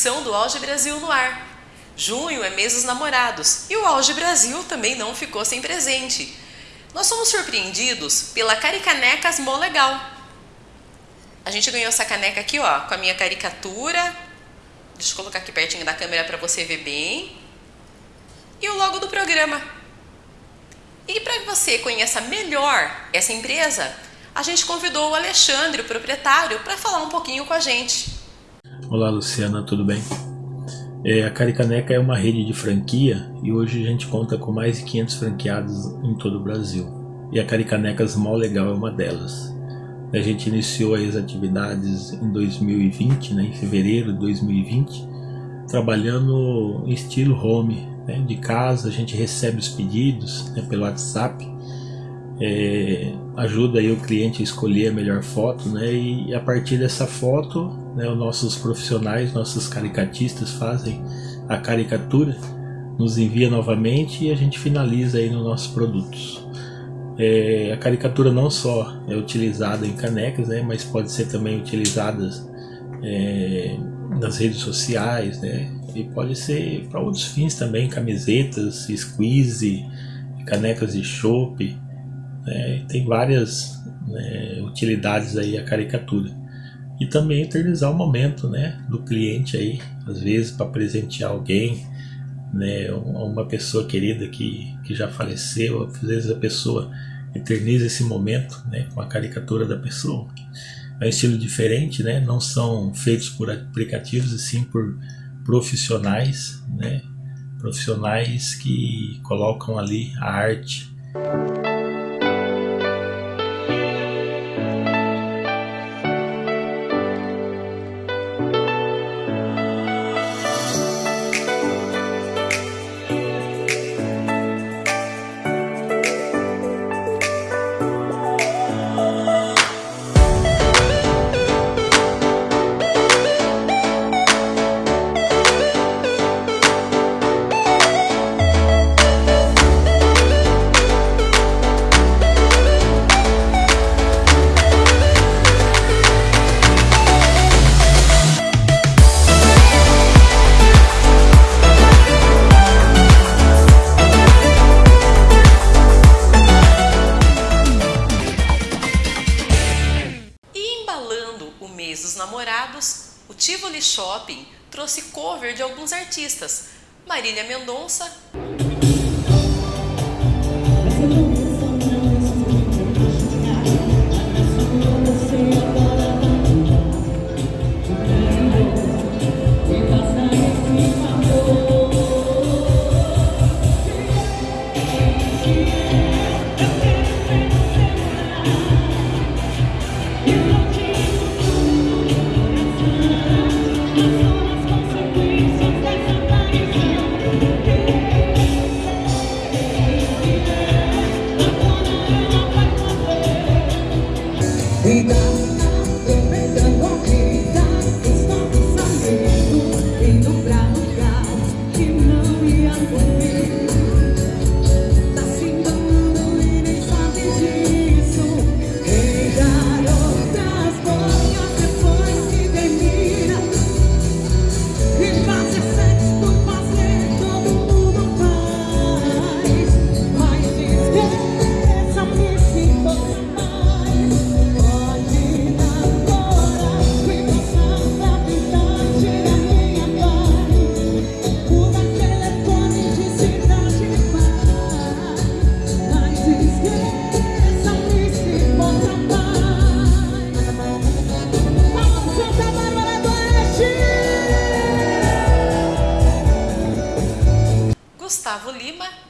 Edição do Auge Brasil no ar. Junho é mês dos namorados e o Auge Brasil também não ficou sem presente. Nós somos surpreendidos pela Caricanecas Mó Legal. A gente ganhou essa caneca aqui, ó, com a minha caricatura. Deixa eu colocar aqui pertinho da câmera para você ver bem. E o logo do programa. E para que você conheça melhor essa empresa, a gente convidou o Alexandre, o proprietário, para falar um pouquinho com a gente. Olá Luciana, tudo bem? É, a Caricaneca é uma rede de franquia e hoje a gente conta com mais de 500 franqueados em todo o Brasil. E a Caricanecas Mó Legal é uma delas. A gente iniciou as atividades em 2020, né, em fevereiro de 2020, trabalhando em estilo home, né, de casa, a gente recebe os pedidos né, pelo WhatsApp é, ajuda aí o cliente a escolher a melhor foto, né? E a partir dessa foto, né, os nossos profissionais, nossos caricatistas fazem a caricatura, nos envia novamente e a gente finaliza aí nos nossos produtos. É, a caricatura não só é utilizada em canecas, né, mas pode ser também utilizada é, nas redes sociais, né, e pode ser para outros fins também, camisetas, squeeze, canecas de chope, né? Tem várias né, utilidades aí a caricatura. E também eternizar o momento né, do cliente aí, às vezes para presentear alguém, né, uma pessoa querida que, que já faleceu, às vezes a pessoa eterniza esse momento né, com a caricatura da pessoa. É um estilo diferente, né, não são feitos por aplicativos, e sim por profissionais, né, profissionais que colocam ali a arte. Namorados, o Tivoli Shopping trouxe cover de alguns artistas, Marília Mendonça, Gustavo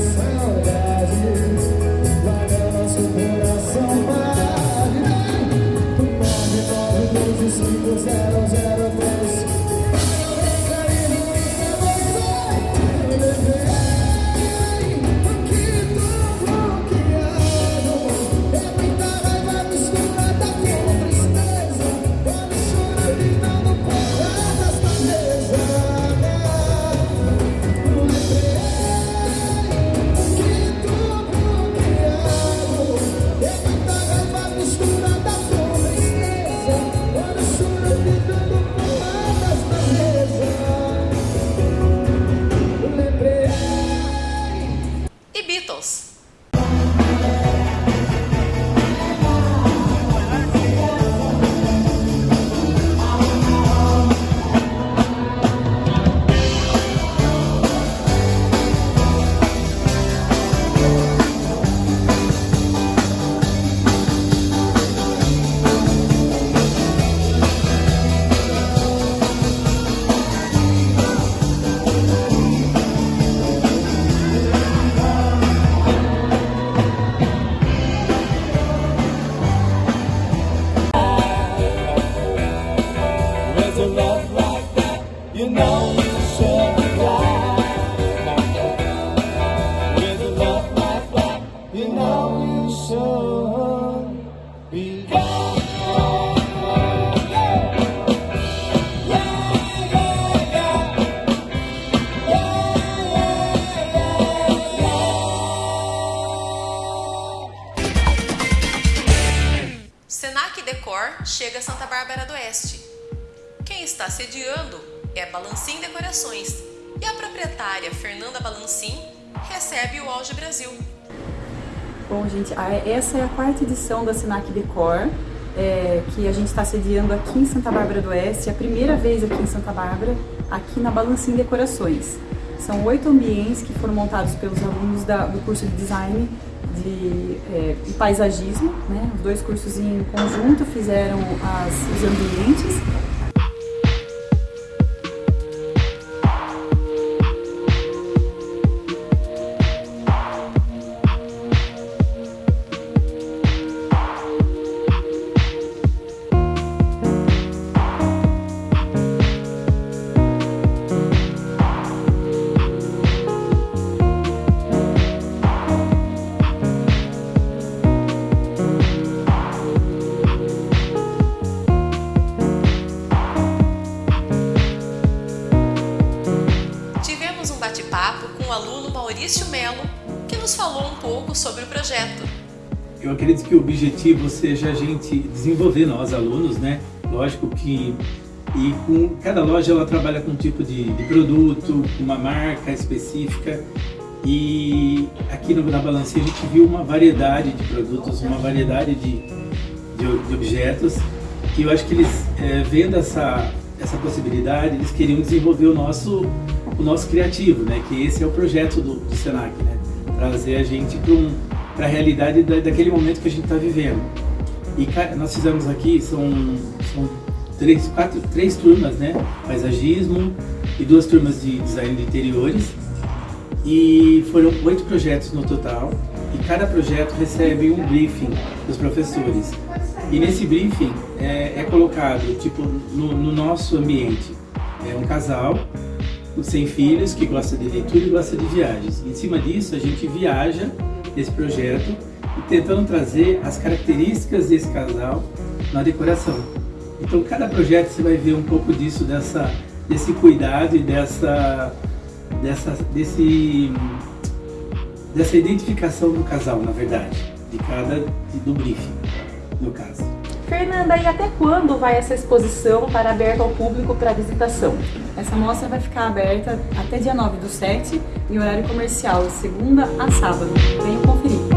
sound as you Like now, I'm Santa Bárbara do Oeste. Quem está sediando é Balancim Decorações e a proprietária Fernanda Balancim recebe o Auge Brasil. Bom, gente, essa é a quarta edição da Senac Decor, é, que a gente está sediando aqui em Santa Bárbara do Oeste, é a primeira vez aqui em Santa Bárbara, aqui na Balancim Decorações. São oito ambientes que foram montados pelos alunos da, do curso de Design de, é, paisagismo, né? Os dois cursos em conjunto fizeram as, os ambientes pouco sobre o projeto. Eu acredito que o objetivo seja a gente desenvolver nós alunos, né? Lógico que e com cada loja ela trabalha com um tipo de, de produto, uma marca específica e aqui no, na Balancinha a gente viu uma variedade de produtos, uma variedade de, de, de objetos que eu acho que eles, é, vendo essa, essa possibilidade, eles queriam desenvolver o nosso o nosso criativo, né? Que esse é o projeto do, do Senac, né? Trazer a gente para a realidade da, daquele momento que a gente está vivendo. E nós fizemos aqui, são, são três, quatro, três turmas, né? Paisagismo e duas turmas de design de interiores. E foram oito projetos no total. E cada projeto recebe um briefing dos professores. E nesse briefing é, é colocado, tipo, no, no nosso ambiente, é um casal sem filhos, que gosta de leitura e gosta de viagens. Em cima disso, a gente viaja esse projeto e tentando trazer as características desse casal na decoração. Então, cada projeto você vai ver um pouco disso, dessa, desse cuidado e dessa, dessa, desse, dessa identificação do casal, na verdade, de cada, do briefing, no caso. Fernanda, e até quando vai essa exposição estar aberta ao público para visitação? Essa mostra vai ficar aberta até dia 9 do 7, em horário comercial, segunda a sábado. Venham conferir.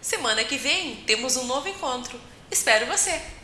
Semana que vem temos um novo encontro. Espero você!